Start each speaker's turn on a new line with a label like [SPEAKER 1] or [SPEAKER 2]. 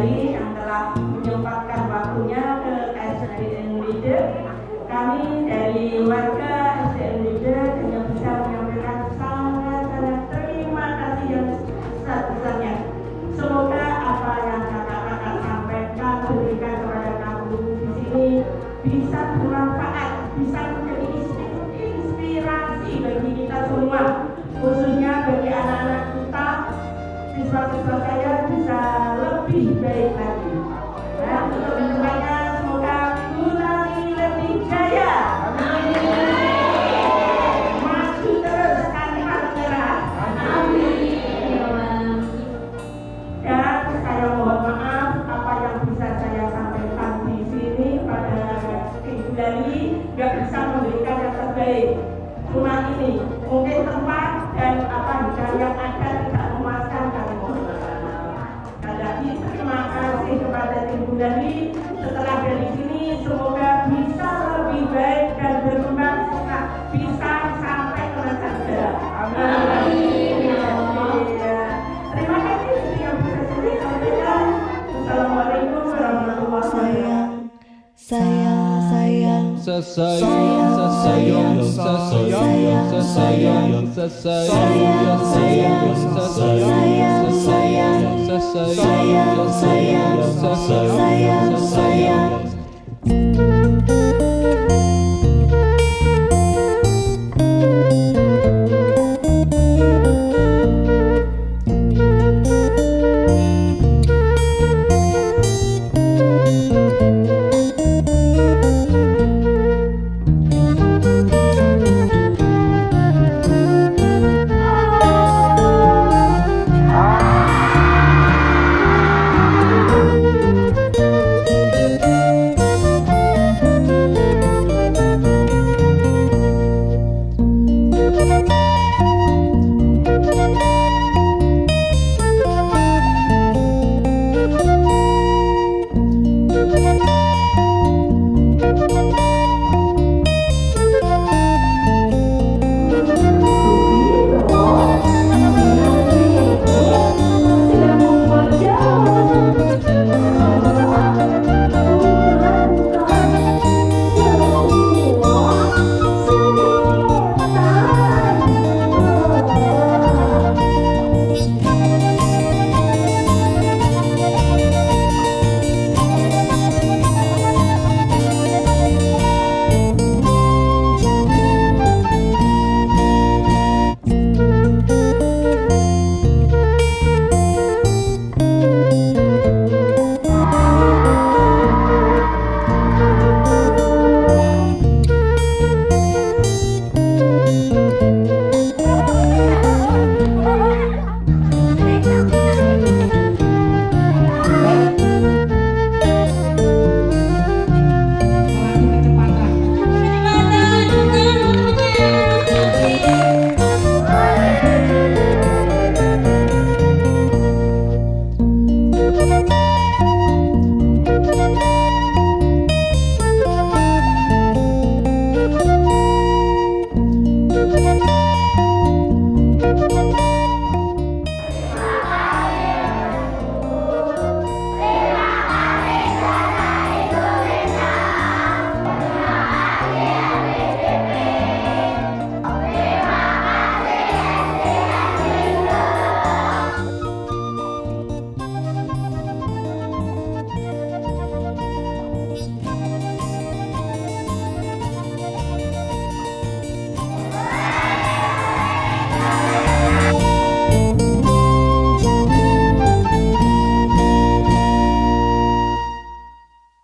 [SPEAKER 1] Kusnari yang telah menyempatkan waktunya ke KSDN Leader. Kami dari warga mungkin tempat dan apa bidang yang ada tidak memuaskan kami nah, mohon maaf. Terima kasih kepada Tim Bundani setelah dari sini
[SPEAKER 2] sasayong sasayong